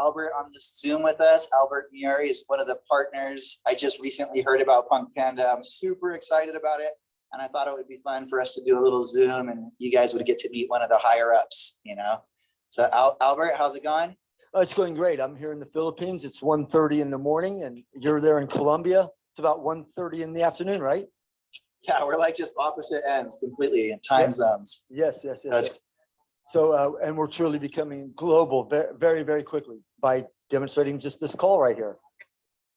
Albert on the Zoom with us. Albert Mieri is one of the partners. I just recently heard about Punk Panda. I'm super excited about it. And I thought it would be fun for us to do a little Zoom and you guys would get to meet one of the higher ups, you know? So Al- Albert, how's it going? Oh, it's going great. I'm here in the Philippines. It's 1:30 in the morning and you're there in Colombia. It's about 1:30 in the afternoon, right? Yeah, we're like just opposite ends completely in time zones. Yes, yes, yes. That's- yes. So, uh, and we're truly becoming global very, very, very quickly by demonstrating just this call right here.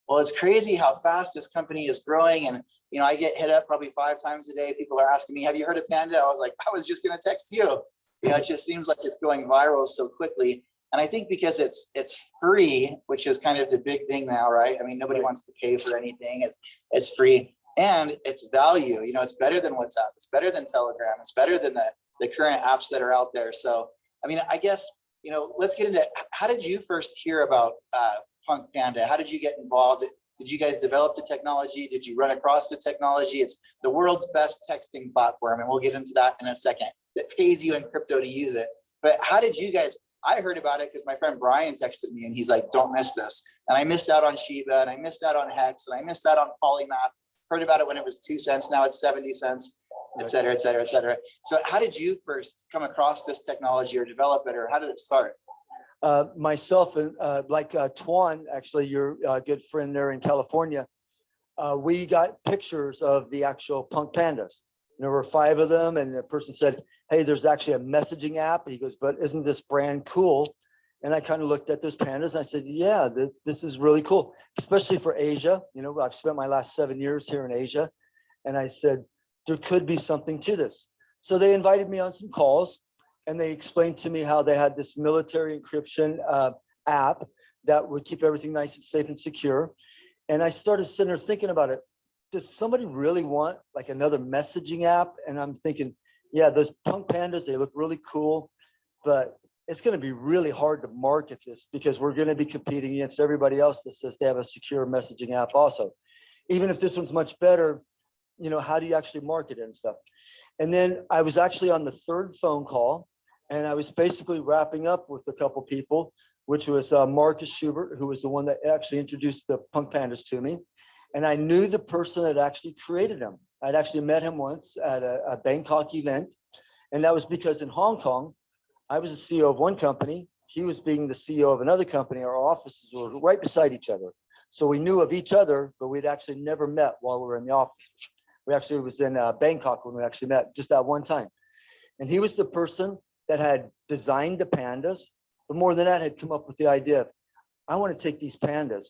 Well, it's crazy how fast this company is growing. And, you know, I get hit up probably five times a day. People are asking me, have you heard of Panda? I was like, I was just gonna text you. You know, it just seems like it's going viral so quickly. And I think because it's it's free, which is kind of the big thing now, right? I mean, nobody wants to pay for anything. It's it's free and it's value. You know, it's better than WhatsApp. It's better than Telegram. It's better than the the current apps that are out there. So, I mean, I guess you know, let's get into how did you first hear about uh, Punk Panda? How did you get involved? Did you guys develop the technology? Did you run across the technology? It's the world's best texting platform, and we'll get into that in a second. That pays you in crypto to use it. But how did you guys? I heard about it because my friend Brian texted me, and he's like, "Don't miss this." And I missed out on Shiba, and I missed out on Hex, and I missed out on Polymath. Heard about it when it was two cents. Now it's seventy cents, et cetera, et cetera, et cetera. So, how did you first come across this technology or develop it, or how did it start? Uh, myself and uh, like uh, Tuan, actually your uh, good friend there in California, uh, we got pictures of the actual punk pandas. There were five of them and the person said, hey, there's actually a messaging app. And He goes, but isn't this brand cool? And I kind of looked at those pandas and I said, yeah, th- this is really cool, especially for Asia. You know, I've spent my last seven years here in Asia. And I said, there could be something to this. So they invited me on some calls and they explained to me how they had this military encryption uh, app that would keep everything nice and safe and secure. And I started sitting there thinking about it. Does somebody really want like another messaging app? And I'm thinking, yeah, those punk pandas, they look really cool, but it's going to be really hard to market this because we're going to be competing against everybody else that says they have a secure messaging app also. Even if this one's much better, you know, how do you actually market it and stuff? And then I was actually on the third phone call and I was basically wrapping up with a couple people, which was uh, Marcus Schubert, who was the one that actually introduced the Punk Pandas to me. And I knew the person that actually created them. I'd actually met him once at a, a Bangkok event. And that was because in Hong Kong, I was the CEO of one company. He was being the CEO of another company. Our offices were right beside each other. So we knew of each other, but we'd actually never met while we were in the offices. We actually was in uh, Bangkok when we actually met just that one time. And he was the person that had designed the pandas, but more than that, had come up with the idea of, I want to take these pandas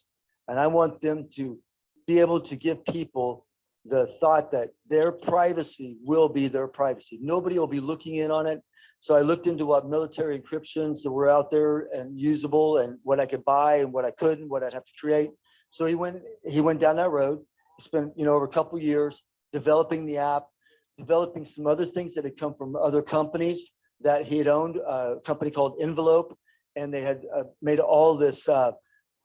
and I want them to be able to give people the thought that their privacy will be their privacy. Nobody will be looking in on it. So I looked into what military encryptions that were out there and usable and what I could buy and what I couldn't, what I'd have to create. So he went, he went down that road, spent, you know, over a couple years developing the app, developing some other things that had come from other companies that he had owned, a company called Envelope, and they had uh, made all this uh,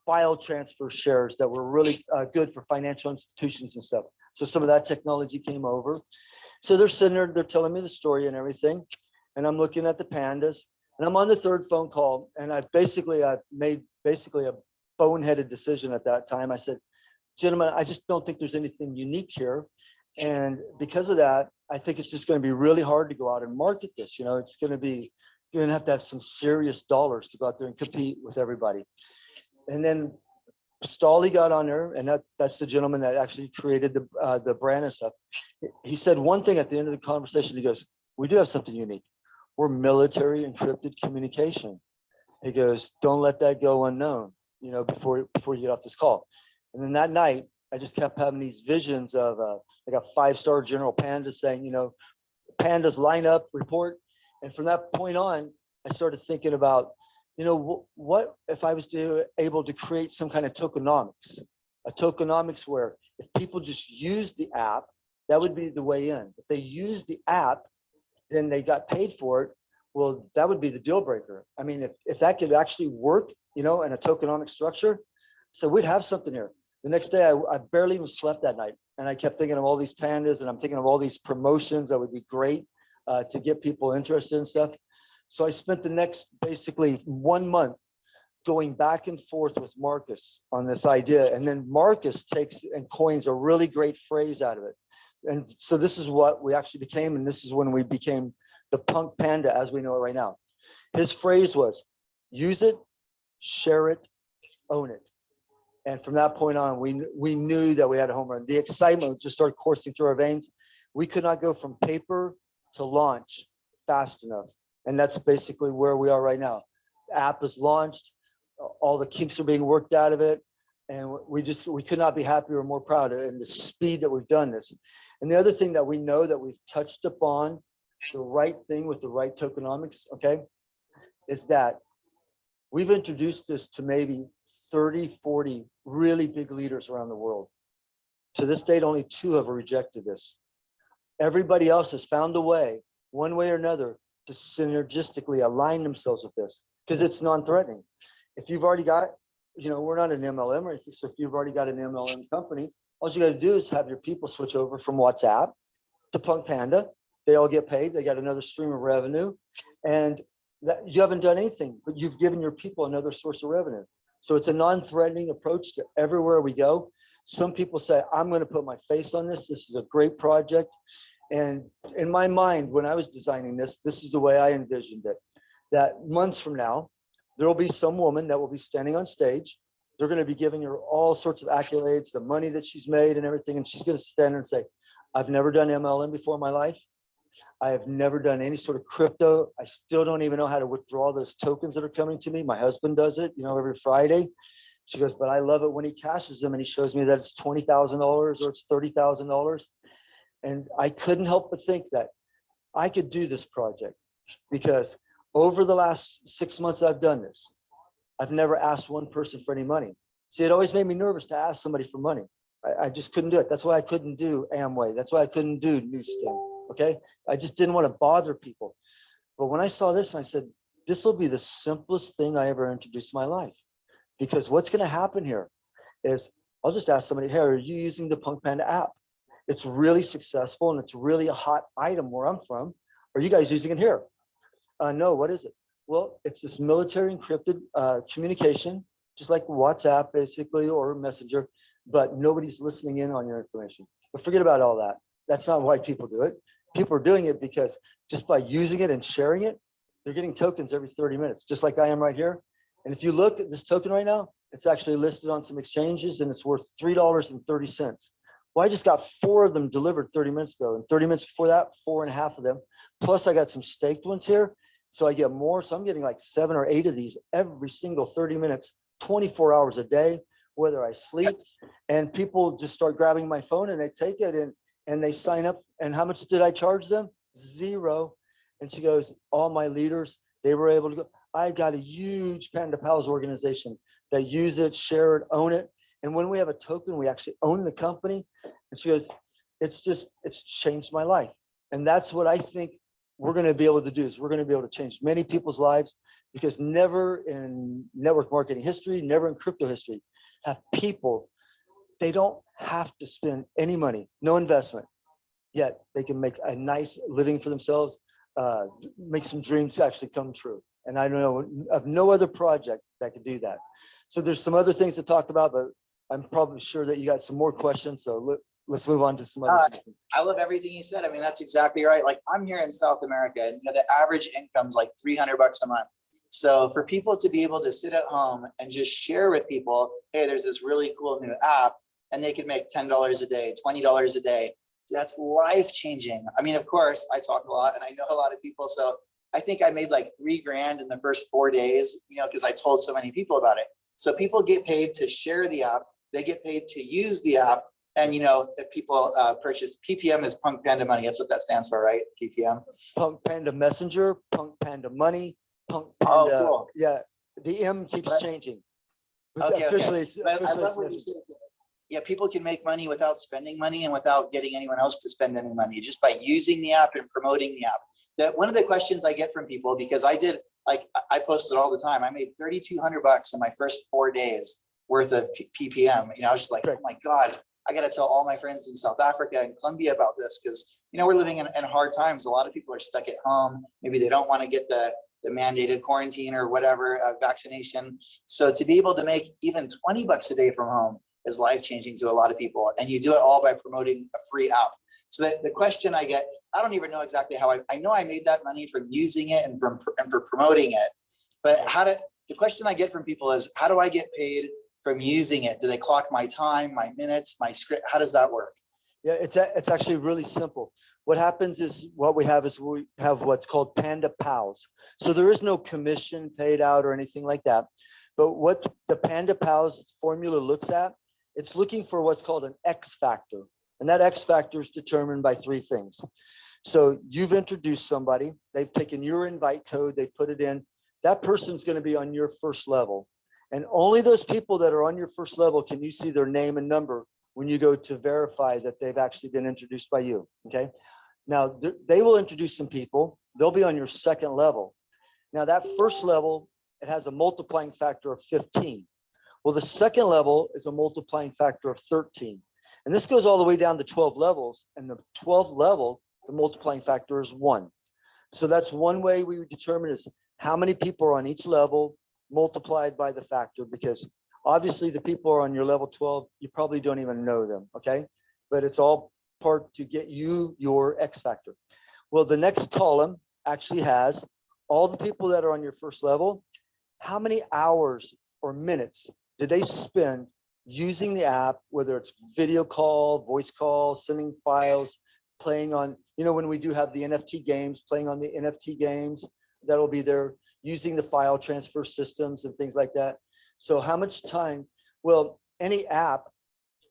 file transfer shares that were really uh, good for financial institutions and stuff. So some of that technology came over. So they're sitting there, they're telling me the story and everything, and I'm looking at the pandas, and I'm on the third phone call, and I basically I made basically a boneheaded decision at that time. I said, gentlemen, I just don't think there's anything unique here. And because of that, I think it's just going to be really hard to go out and market this. You know, it's going to be, you're going to have to have some serious dollars to go out there and compete with everybody. And then Stolly got on there, and that, that's the gentleman that actually created the, uh, the brand and stuff. He said one thing at the end of the conversation, he goes, we do have something unique. We're military encrypted communication. He goes, don't let that go unknown, you know, before, before you get off this call. And then that night, I just kept having these visions of uh, like a five-star General Panda saying, you know, pandas line up, report. And from that point on, I started thinking about, you know, wh- what if I was to able to create some kind of tokenomics, a tokenomics where if people just use the app, that would be the way in. If they use the app, then they got paid for it. Well, that would be the deal breaker. I mean, if, if that could actually work, you know, in a tokenomic structure, so we'd have something here. The next day, I, I barely even slept that night. And I kept thinking of all these pandas and I'm thinking of all these promotions that would be great uh, to get people interested in stuff. So I spent the next basically one month going back and forth with Marcus on this idea. And then Marcus takes and coins a really great phrase out of it. And so this is what we actually became, and this is when we became the punk panda as we know it right now. His phrase was, use it, share it, own it. And from that point on, we, we knew that we had a home run. The excitement just started coursing through our veins. We could not go from paper to launch fast enough. And that's basically where we are right now. The App is launched, all the kinks are being worked out of it. And we just, we could not be happier or more proud in the speed that we've done this. And the other thing that we know that we've touched upon, the right thing with the right tokenomics, okay? Is that we've introduced this to maybe 30, 40 really big leaders around the world. To this date, only two have rejected this. Everybody else has found a way, one way or another, to synergistically align themselves with this because it's non-threatening. If you've already got, you know, we're not an MLM or anything, so if you've already got an MLM company, all you gotta do is have your people switch over from WhatsApp to Punk Panda. They all get paid, they got another stream of revenue. And that, you haven't done anything, but you've given your people another source of revenue. So it's a non-threatening approach to everywhere we go. Some people say, I'm gonna put my face on this. This is a great project. And in my mind, when I was designing this, this is the way I envisioned it. That months from now, there will be some woman that will be standing on stage. They're gonna be giving her all sorts of accolades, the money that she's made and everything. And she's gonna stand there and say, I've never done MLM before in my life. I have never done any sort of crypto. I still don't even know how to withdraw those tokens that are coming to me. My husband does it, you know, every Friday. She goes, but I love it when he cashes them and he shows me that it's twenty thousand dollars or it's thirty thousand dollars. And I couldn't help but think that I could do this project because over the last six months I've done this, I've never asked one person for any money. See, it always made me nervous to ask somebody for money. I, I just couldn't do it. That's why I couldn't do Amway. That's why I couldn't do Nu Skin. Okay. I just didn't want to bother people. But when I saw this, I said, this will be the simplest thing I ever introduced in my life. Because what's going to happen here is I'll just ask somebody, hey, are you using the Punk Panda app? It's really successful and it's really a hot item where I'm from. Are you guys using it here? Uh, no, what is it? Well, it's this military encrypted uh, communication, just like WhatsApp basically or Messenger, but nobody's listening in on your information. But forget about all that. That's not why people do it. People are doing it because just by using it and sharing it, they're getting tokens every 30 minutes, just like I am right here. And if you look at this token right now, it's actually listed on some exchanges and it's worth $3.30. Well, I just got four of them delivered 30 minutes ago and 30 minutes before that, four and a half of them. Plus I got some staked ones here. So I get more. So I'm getting like seven or eight of these every single 30 minutes, 24 hours a day, whether I sleep and people just start grabbing my phone and they take it and, and they sign up. And how much did I charge them? Zero. And she goes, all my leaders, they were able to go. I got a huge Panda Pals organization that use it, share it, own it. And when we have a token, we actually own the company. And she goes, it's just, it's changed my life. And that's what I think we're going to be able to do is we're going to be able to change many people's lives because never in network marketing history, never in crypto history have people, they don't have to spend any money, no investment, yet they can make a nice living for themselves, uh, make some dreams actually come true. And I know of no other project that could do that. So there's some other things to talk about, but I'm probably sure that you got some more questions. So let, let's move on to some other. Uh, questions. I love everything you said. I mean, that's exactly right. Like I'm here in South America and you know, the average income's like 300 bucks a month. So for people to be able to sit at home and just share with people, hey, there's this really cool new app and they could make $10 a day, $20 a day. That's life changing. I mean, of course, I talk a lot and I know a lot of people. So I think I made like three grand in the first four days, you know, because I told so many people about it. So people get paid to share the app. They get paid to use the app. And, you know, if people uh, purchase PPM is Punk Panda Money, that's what that stands for, right? PPM. Punk Panda Messenger, Punk Panda Money, Punk Oh, Panda, cool. yeah, the M keeps Right. changing. But Okay, okay. Officially, I love what you said. Yeah, people can make money without spending money and without getting anyone else to spend any money, just by using the app and promoting the app. That one of the questions I get from people, because I did, like, I- posted all the time, I made thirty-two hundred bucks in my first four days worth of P- PPM. You know, I was just like, oh my God, I gotta tell all my friends in South Africa and Colombia about this, because, you know, we're living in, in hard times. A lot of people are stuck at home. Maybe they don't want to get the, the mandated quarantine or whatever, uh, vaccination. So to be able to make even twenty bucks a day from home is life changing to a lot of people. And you do it all by promoting a free app. So that the question I get, I don't even know exactly how I, I know I made that money from using it and from, and for promoting it. But how to, the question I get from people is, how do I get paid from using it? Do they clock my time, my minutes, my script? How does that work? Yeah, it's, it's actually really simple. What happens is, what we have is we have what's called Panda Pals. So there is no commission paid out or anything like that. But what the Panda Pals formula looks at, it's looking for what's called an X factor. And that X factor is determined by three things. So you've introduced somebody, they've taken your invite code, they put it in. That person's gonna be on your first level. And only those people that are on your first level can you see their name and number when you go to verify that they've actually been introduced by you, okay? Now, th- they will introduce some people, they'll be on your second level. Now, that first level, it has a multiplying factor of 15. Well, the second level is a multiplying factor of 13. And this goes all the way down to 12 levels, and the 12th level, the multiplying factor is one. So that's one way we determine is how many people are on each level multiplied by the factor, because obviously the people are on your level 12, you probably don't even know them, okay? But it's all part to get you your X factor. Well, the next column actually has all the people that are on your first level. How many hours or minutes did they spend using the app, whether it's video call, voice call, sending files, playing on, you know, when we do have the NFT games, playing on the NFT games, that'll be there, using the file transfer systems and things like that. So how much time, well, any app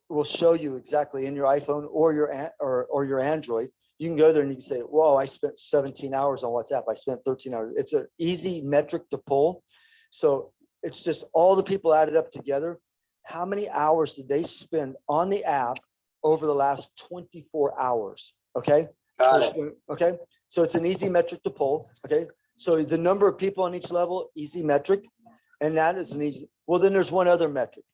will show you exactly in your iPhone or your, or, or your Android. You can go there and you can say, whoa, I spent 17 hours on WhatsApp. I spent 13 hours. It's an easy metric to pull. So it's just all the people added up together. How many hours did they spend on the app over the last 24 hours? Okay. Got it. Okay, so it's an easy metric to pull, okay? So the number of people on each level, easy metric, and that is an easy, well, then there's one other metric.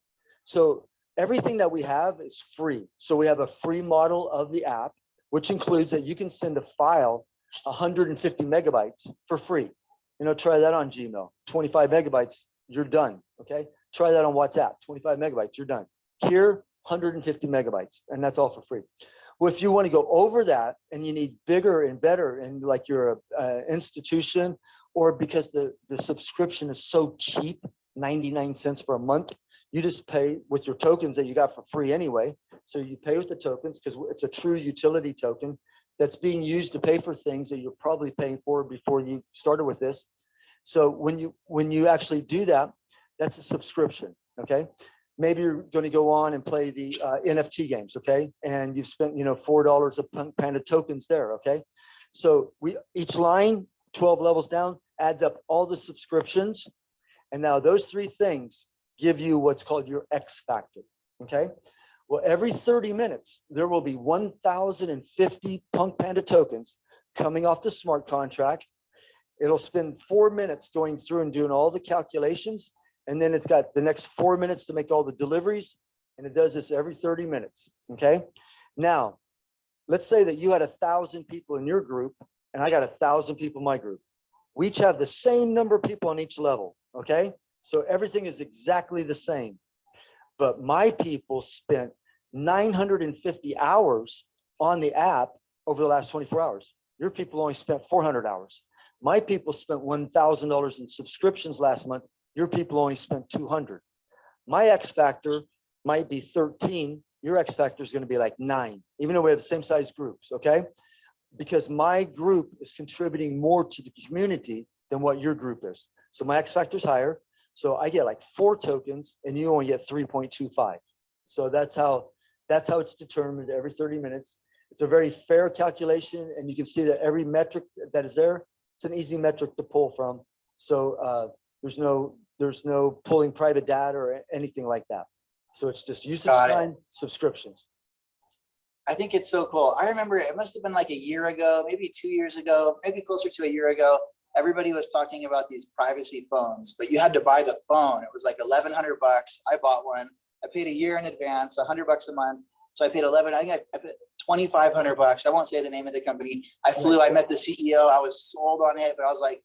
So everything that we have is free. So we have a free model of the app, which includes that you can send a file, hundred and fifty megabytes for free. You know, try that on Gmail, twenty-five megabytes, you're done, okay? Try that on WhatsApp, twenty-five megabytes, you're done. Here, hundred and fifty megabytes, and that's all for free. Well, if you want to go over that and you need bigger and better and like you're a, institution or because the, the subscription is so cheap, 99 cents for a month, you just pay with your tokens that you got for free anyway. So you pay with the tokens because it's a true utility token that's being used to pay for things that you're probably paying for before you started with this. So when you, when you actually do that, that's a subscription, okay? maybe you're going to go on and play the uh, NFT games, okay? And you've spent, you know, four dollars of Punk Panda tokens there, okay? So we each line, 12 levels down, adds up all the subscriptions. And now those three things give you what's called your X factor, okay? Well, every 30 minutes, there will be 1,050 Punk Panda tokens coming off the smart contract. It'll spend four minutes going through and doing all the calculations and then it's got the next four minutes to make all the deliveries. And it does this every 30 minutes. Okay. Now, let's say that you had a thousand people in your group and I got a thousand people in my group. We each have the same number of people on each level. Okay. So everything is exactly the same. But my people spent 950 hours on the app over the last 24 hours. Your people only spent 400 hours. My people spent $1,000 in subscriptions last month your people only spent 200. My X factor might be 13. Your X factor is going to be like nine, even though we have the same size groups. Okay. Because my group is contributing more to the community than what your group is. So my X factor is higher. So I get like four tokens and you only get 3.25. So that's how that's how it's determined every 30 minutes. It's a very fair calculation and you can see that every metric that is there, it's an easy metric to pull from. So uh, there's no there's no pulling private data or anything like that. So it's just usage Got it. time, subscriptions. I think it's so cool. I remember it must have been like a year ago, maybe two years ago, maybe closer to a year ago. Everybody was talking about these privacy phones, but you had to buy the phone. It was like eleven hundred bucks. I bought one. I paid a year in advance, a hundred bucks a month. So I paid eleven, I think I- I paid twenty-five hundred bucks. I won't say the name of the company. I flew, I met the CEO. I was sold on it, but I was like,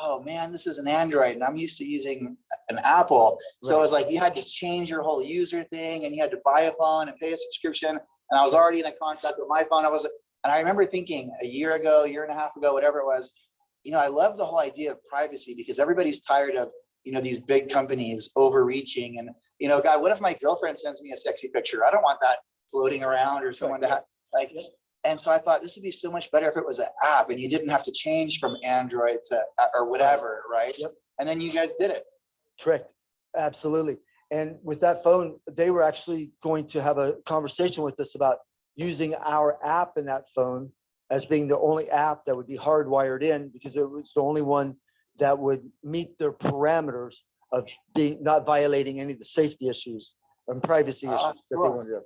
oh man, this is an Android and I'm used to using an Apple. So it was like you had to change your whole user thing and you had to buy a phone and pay a subscription. And I was already in a contact with my phone. I was, and I remember thinking a year ago, year and a half ago, whatever it was, you know, I love the whole idea of privacy because everybody's tired of, you know, these big companies overreaching and, you know, God, what if my girlfriend sends me a sexy picture? I don't want that floating around or someone to have, like, and so I thought this would be so much better if it was an app and you didn't have to change from Android to, uh, or whatever, right? Yep. And then you guys did it. Correct, absolutely. And with that phone, they were actually going to have a conversation with us about using our app in that phone as being the only app that would be hardwired in because it was the only one that would meet their parameters of being, not violating any of the safety issues and privacy issues Ah, that they wanted to.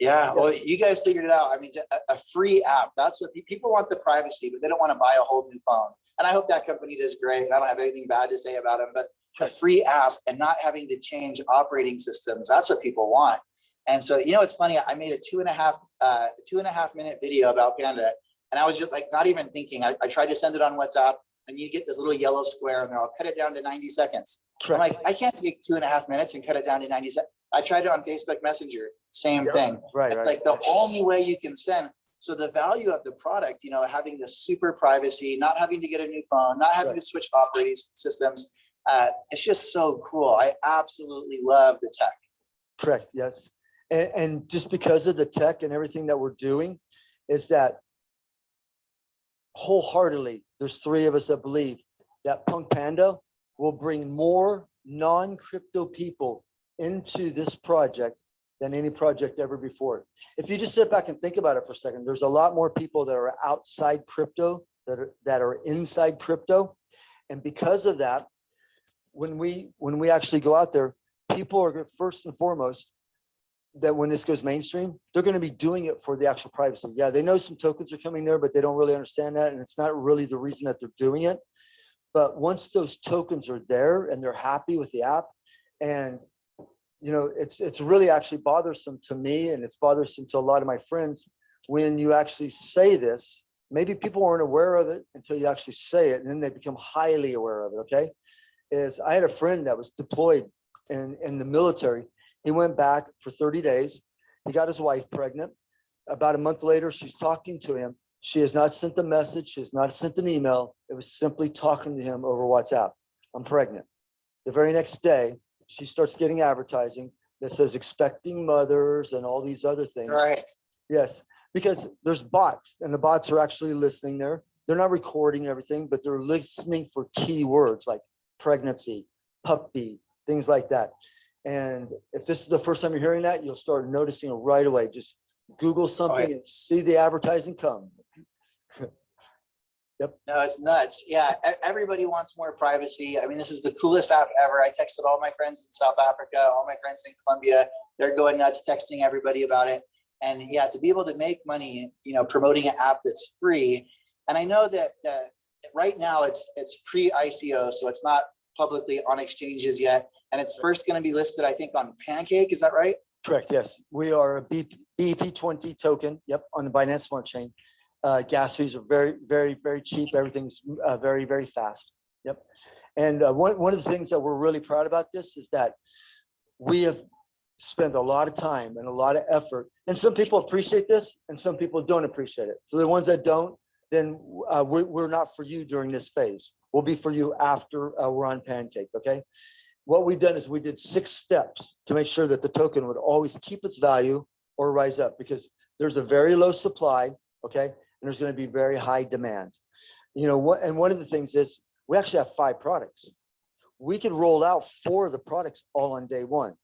Yeah, well, you guys figured it out. I mean, a, free app, that's what people want the privacy, but they don't want to buy a whole new phone. And I hope that company does great. I don't have anything bad to say about them, but a free app and not having to change operating systems, that's what people want. And so, you know, it's funny, I made a two and a half, uh, two and a half minute video about Panda. And I was just like, not even thinking, I, I tried to send it on WhatsApp and you get this little yellow square and I'll cut it down to 90 seconds. I'm Correct. like, I can't take two and a half minutes and cut it down to 90 seconds. I tried it on Facebook Messenger, same Yeah. thing. Right, It's right. like the only way you can send. So the value of the product, you know, having the super privacy, not having to get a new phone, not having Right. to switch operating systems. Uh, it's just so cool. I absolutely love the tech. Correct, yes. And, and just because of the tech and everything that we're doing is that wholeheartedly, there's three of us that believe that Punk Panda will bring more non-crypto people into this project than any project ever before. If you just sit back and think about it for a second, there's a lot more people that are outside crypto that are, that are inside crypto. And because of that, when we, when we actually go out there, people are first and foremost, that when this goes mainstream, they're gonna be doing it for the actual privacy. Yeah, they know some tokens are coming there, but they don't really understand that, and it's not really the reason that they're doing it. But once those tokens are there and they're happy with the app, and you know, it's it's really actually bothersome to me, and it's bothersome to a lot of my friends when you actually say this. Maybe people weren't aware of it until you actually say it, and then they become highly aware of it. Okay, is I had a friend that was deployed in in the military. He went back for 30 days. He got his wife pregnant. About a month later, she's talking to him. She has not sent a message. She has not sent an email. It was simply talking to him over WhatsApp. I'm pregnant. The very next day, she starts getting advertising that says expecting mothers and all these other things. Right. Yes, because there's bots and the bots are actually listening there. They're not recording everything, but they're listening for keywords like pregnancy, puppy, things like that. And if this is the first time you're hearing that, you'll start noticing it right away. Just Google something and see the advertising come. No, it's nuts. Yeah, everybody wants more privacy. I mean, this is the coolest app ever. I texted all my friends in South Africa, all my friends in Colombia. They're going nuts, texting everybody about it. And yeah, to be able to make money, you know, promoting an app that's free. And I know that uh, right now it's it's pre-ICO, so it's not publicly on exchanges yet. And it's first going to be listed, I think, on Pancake. Is that right? Correct, yes. We are a BP, BP20 token, yep, on the Binance Smart Chain. Uh, gas fees are very, very, very cheap. Everything's uh, very, very fast. Yep. And uh, one, one of the things that we're really proud about this is that we have spent a lot of time and a lot of effort. And some people appreciate this and some people don't appreciate it. For the ones that don't, then uh, we, we're not for you during this phase. We'll be for you after uh, we're on Pancake, okay? what we've done is we did six steps to make sure that the token would always keep its value or rise up because there's a very low supply, okay? And there's going to be very high demand. You know, what, and one of the things is we actually have five products. We could roll out four of the products all on day one.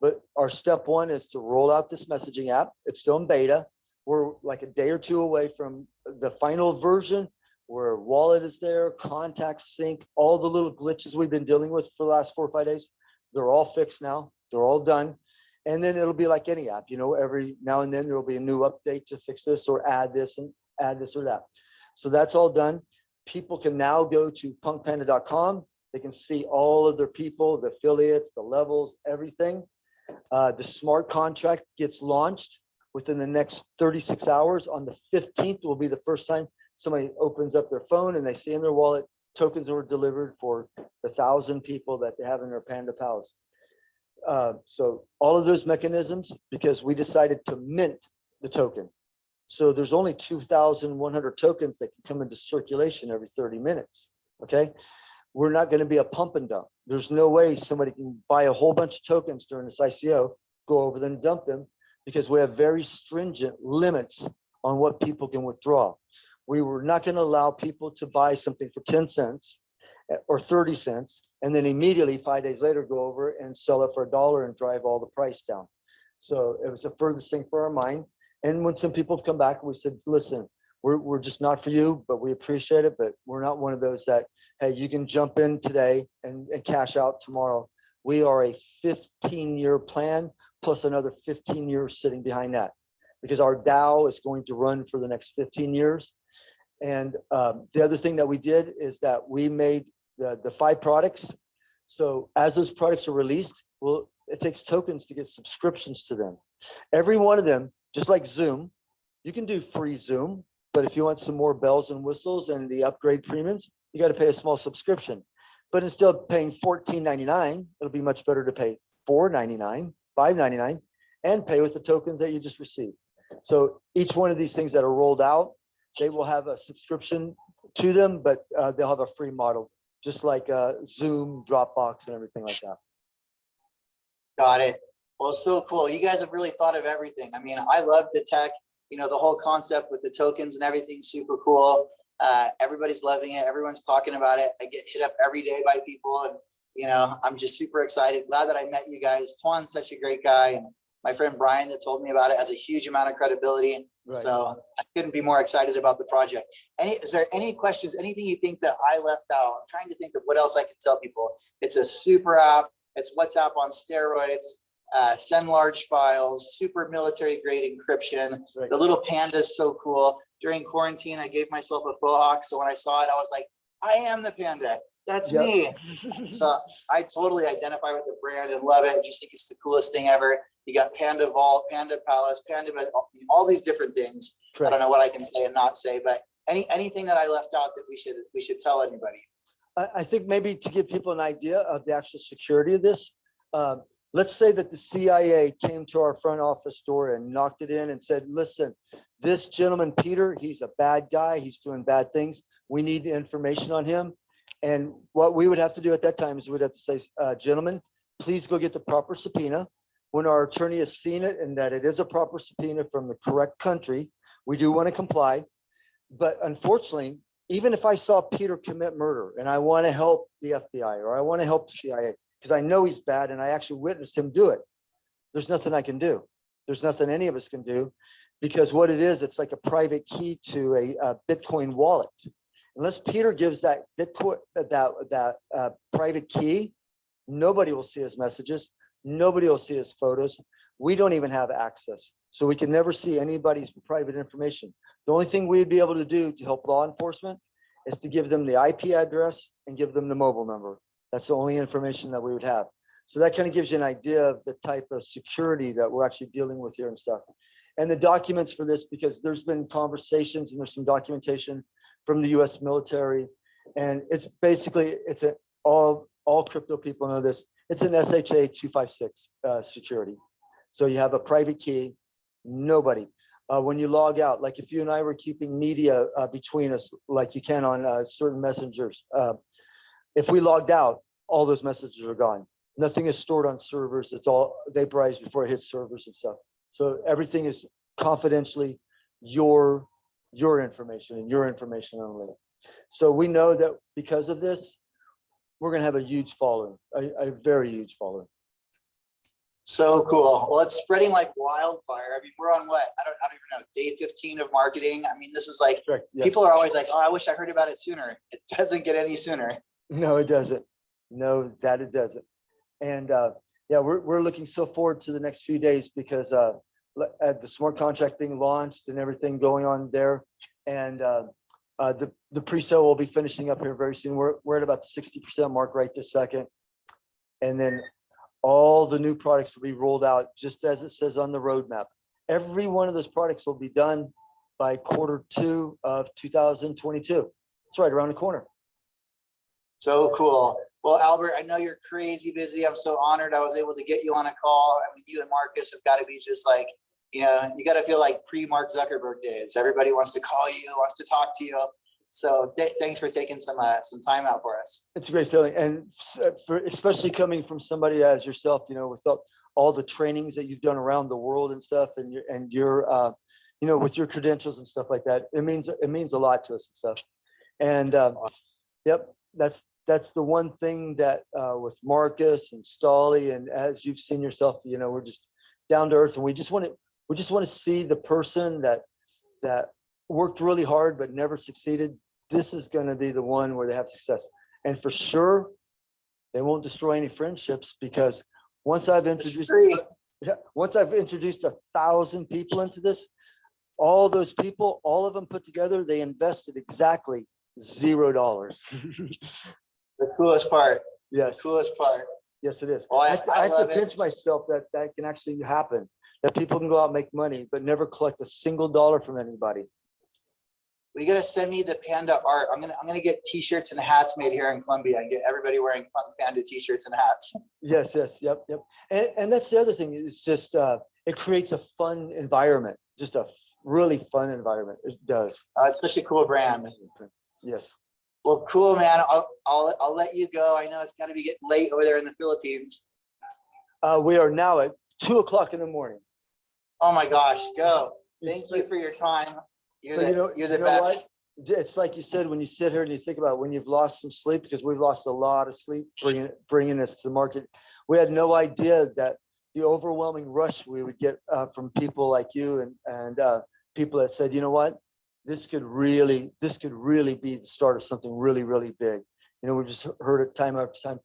But our step one is to roll out this messaging app. It's still in beta. We're like a day or two away from the final version where wallet is there, contact sync, all the little glitches we've been dealing with for the last four or five days. They're all fixed now. They're all done. And then it'll be like any app, you know, every now and then there'll be a new update to fix this or add this and add this or that. So that's all done. People can now go to punkpanda.com. They can see all of their people, the affiliates, the levels, everything. Uh, the smart contract gets launched within the next 36 hours. On the 15th will be the first time somebody opens up their phone and they see in their wallet tokens were delivered for the thousand people that they have in their Panda Pals. Uh, so all of those mechanisms, because we decided to mint the token. So there's only two thousand one hundred tokens that can come into circulation every thirty minutes, okay? We're not gonna be a pump and dump. There's no way somebody can buy a whole bunch of tokens during this ICO, go over them, and dump them, because we have very stringent limits on what people can withdraw. We were not gonna allow people to buy something for ten cents eh, or thirty cents, and then immediately five days later go over and sell it for a dollar and drive all the price down. So it was the furthest thing for our mind. And when some people have come back, we said, listen, we're, we're just not for you, but we appreciate it, but we're not one of those that, hey, you can jump in today and, and cash out tomorrow. We are a fifteen-year plan plus another fifteen years sitting behind that. Because our DAO is going to run for the next fifteen years. And um, the other thing that we did is that we made the, the five products. So as those products are released, well, it takes tokens to get subscriptions to them. Every one of them, just like Zoom, you can do free Zoom, but if you want some more bells and whistles and the upgrade premiums, you got to pay a small subscription. But instead of paying $14.99, it'll be much better to pay $4.99, $5.99, and pay with the tokens that you just received. So each one of these things that are rolled out, they will have a subscription to them, but uh, they'll have a free model, just like uh, Zoom, Dropbox, and everything like that. Got it. Well, so cool. You guys have really thought of everything. I mean, I love the tech, you know, the whole concept with the tokens and everything, super cool. Uh, everybody's loving it. Everyone's talking about it. I get hit up every day by people and, you know, I'm just super excited. Glad that I met you guys. Twan's such a great guy. And my friend Brian that told me about it has a huge amount of credibility. Right. So I couldn't be more excited about the project. Any, is there any questions, anything you think that I left out? I'm trying to think of what else I can tell people. It's a super app. It's WhatsApp on steroids. Uh, send large files, super military grade encryption. Right. The little panda is so cool. During quarantine, I gave myself a faux hawk. So when I saw it, I was like, I am the panda. That's Yep. me. So I totally identify with the brand and love it. I just think it's the coolest thing ever. You got Panda Vault, Panda Palace, Panda, all these different things. I don't know what I can say and not say, but any, anything that I left out that we should, we should tell anybody. I, I think maybe to give people an idea of the actual security of this, um, let's say that the CIA came to our front office door and knocked it in and said, listen, this gentleman, Peter, he's a bad guy. He's doing bad things. We need the information on him. And what we would have to do at that time is we'd have to say, uh, gentlemen, please go get the proper subpoena. When our attorney has seen it and that it is a proper subpoena from the correct country, we do want to comply. But unfortunately, even if I saw Peter commit murder and I want to help the FBI or I want to help the CIA, because I know he's bad and I actually witnessed him do it, there's nothing I can do. There's nothing any of us can do because what it is, it's like a private key to a, uh Bitcoin wallet. Unless Peter gives that Bitcoin, that, that uh, private key, nobody will see his messages. Nobody will see his photos. We don't even have access. So we can never see anybody's private information. The only thing we'd be able to do to help law enforcement is to give them the IP address and give them the mobile number. That's the only information that we would have. So that kind of gives you an idea of the type of security that we're actually dealing with here and stuff. And the documents for this, because there's been conversations and there's some documentation from the US military. And it's basically, it's a, all, all crypto people know this. It's an SHA 256 uh, security. So you have a private key, nobody. Uh, when you log out, like if you and I were keeping media uh, between us, like you can on uh, certain messengers, uh, if we logged out, all those messages are gone. Nothing is stored on servers. It's all vaporized before it hits servers and stuff. So everything is confidentially your your information and your information only. So we know that because of this, we're going to have a huge following, a, a very huge following. So cool. Well, it's spreading like wildfire. I mean, we're on what? I don't, I don't even know, day 15 of marketing. I mean, this is like, Yes. people are always like, oh, I wish I heard about it sooner. It doesn't get any sooner. No, it doesn't. No, that it doesn't. And uh, yeah, we're, we're looking so forward to the next few days because uh, le- uh, the smart contract being launched and everything going on there. And uh, uh, the, the pre-sale will be finishing up here very soon. We're, we're at about the 60% mark right this second. And then all the new products will be rolled out just as it says on the roadmap. Every one of those products will be done by quarter two of 2022. It's right around the corner. So cool. Well, Albert, I know you're crazy busy. I'm so honored I was able to get you on a call. I mean, you and Marcus have got to be just like, you know, you got to feel like pre-Mark Zuckerberg days. Everybody wants to call you, wants to talk to you. So th- thanks for taking some uh, some time out for us. It's a great feeling, and uh, for, especially coming from somebody as yourself, you know, with all, the trainings that you've done around the world and stuff, and your and your, uh, you know, with your credentials and stuff like that, it means it means a lot to us and stuff. And um, yep, that's that's the one thing that uh, with Marcus and Stolly, and as you've seen yourself, you know, we're just down to earth, and we just want to we just want to see the person that that worked really hard but never succeeded. This is going to be the one where they have success, and for sure, they won't destroy any friendships because once I've introduced once I've introduced a thousand people into this, all those people, all of them put together, they invested exactly zero dollars. The coolest part, Yes, coolest part. yes, it is. Well, I- I have to- I have to it. pinch myself that that can actually happen, that people can go out and make money, but never collect a single dollar from anybody. We gotta send me the panda art. I'm gonna, I'm gonna get t-shirts and hats made here in Colombia and get everybody wearing fun panda t-shirts and hats. Yes, yes, yep, yep. And, and that's the other thing, it's just, uh, it creates a fun environment, just a really fun environment. It does. Uh, it's such a cool brand. Yes. Well, cool, man. I'll, I'll, I'll let you go. I know it's gotta be getting late over there in the Philippines. Uh, we are now at two o'clock in the morning. Oh my gosh, go. Thank like- you for your time. You're But you know- the, you're the you know what? best. J- It's like you said, when you sit here and you think about when you've lost some sleep, because we've lost a lot of sleep bringing, bringing this to the market. We had no idea that the overwhelming rush we would get uh, from people like you and, and uh, people that said, you know what? This could really, this could really be the start of something really, really big. You know, we just heard it time after time.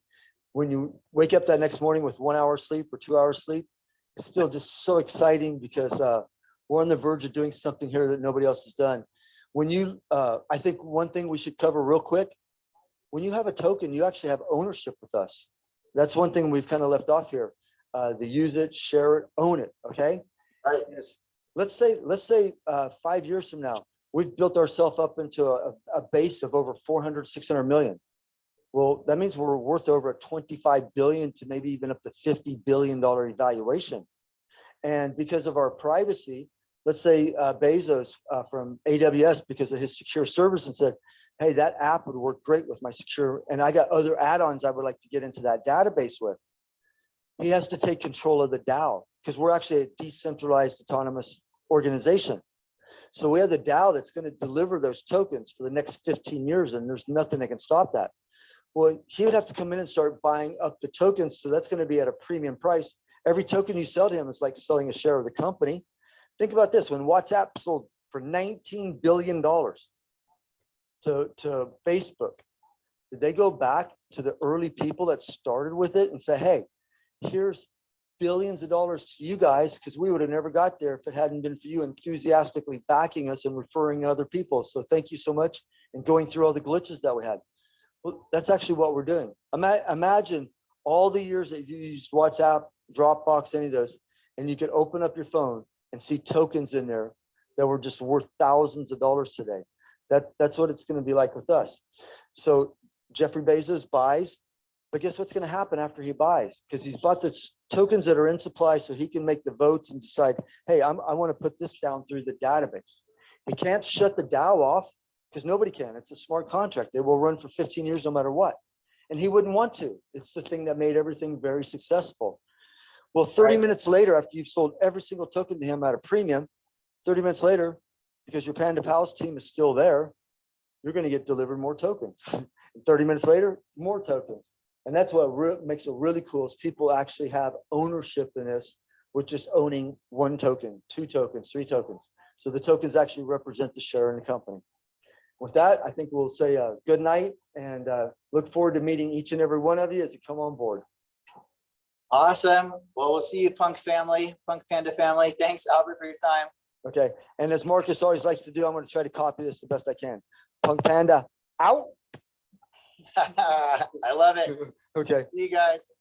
When you wake up that next morning with one hour sleep or two hours sleep, it's still just so exciting because uh, we're on the verge of doing something here that nobody else has done when you, uh, I think one thing we should cover real quick, when you have a token, you actually have ownership with us. That's one thing we've kind of left off here. Uh, the use it, share it, own it, okay? Right. Let's say, let's say, uh, five years from now, we've built ourselves up into a, a base of over 400, 600 million. Well, that means we're worth over 25 billion to maybe even up to 50 billion dollar evaluation. And because of our privacy, let's say uh, Bezos uh, from AWS, because of his secure service and said, hey, that app would work great with my secure, and I got other add-ons I would like to get into that database with. He has to take control of the DAO because we're actually a decentralized autonomous organization. So we have the DAO that's going to deliver those tokens for the next 15 years, and there's nothing that can stop that. Well, he would have to come in and start buying up the tokens. So that's going to be at a premium price. Every token you sell to him is like selling a share of the company. Think about this, when WhatsApp sold for $19 billion to, to Facebook, did they go back to the early people that started with it and say, hey, here's billions of dollars to you guys, because we would have never got there if it hadn't been for you enthusiastically backing us and referring other people. So thank you so much and going through all the glitches that we had. Well, that's actually what we're doing. Ima- imagine all the years that you used WhatsApp, Dropbox, any of those, and you could open up your phone and see tokens in there that were just worth thousands of dollars today. That, that's what it's gonna be like with us. So Jeffrey Bezos buys, but guess what's gonna happen after he buys? Because he's bought the tokens that are in supply so he can make the votes and decide, hey, I'm, I wanna put this down through the database. He can't shut the DAO off because nobody can. It's a smart contract. It will run for 15 years no matter what. And he wouldn't want to. It's the thing that made everything very successful. Well, 30 Right. minutes later, after you've sold every single token to him at a premium, 30 minutes later, because your Panda Pals team is still there, you're going to get delivered more tokens. And 30 minutes later, more tokens. And that's what makes it really cool is people actually have ownership in this with just owning one token, two tokens, three tokens. So the tokens actually represent the share in the company. With that, I think we'll say a good night and uh, look forward to meeting each and every one of you as you come on board. Awesome. Well, we'll see you punk family, punk panda family. Thanks Albert for your time. Okay, and as Marcus always likes to do, I'm gonna try to copy this the best I can. Punk Panda, out. I love it. Okay. See you guys.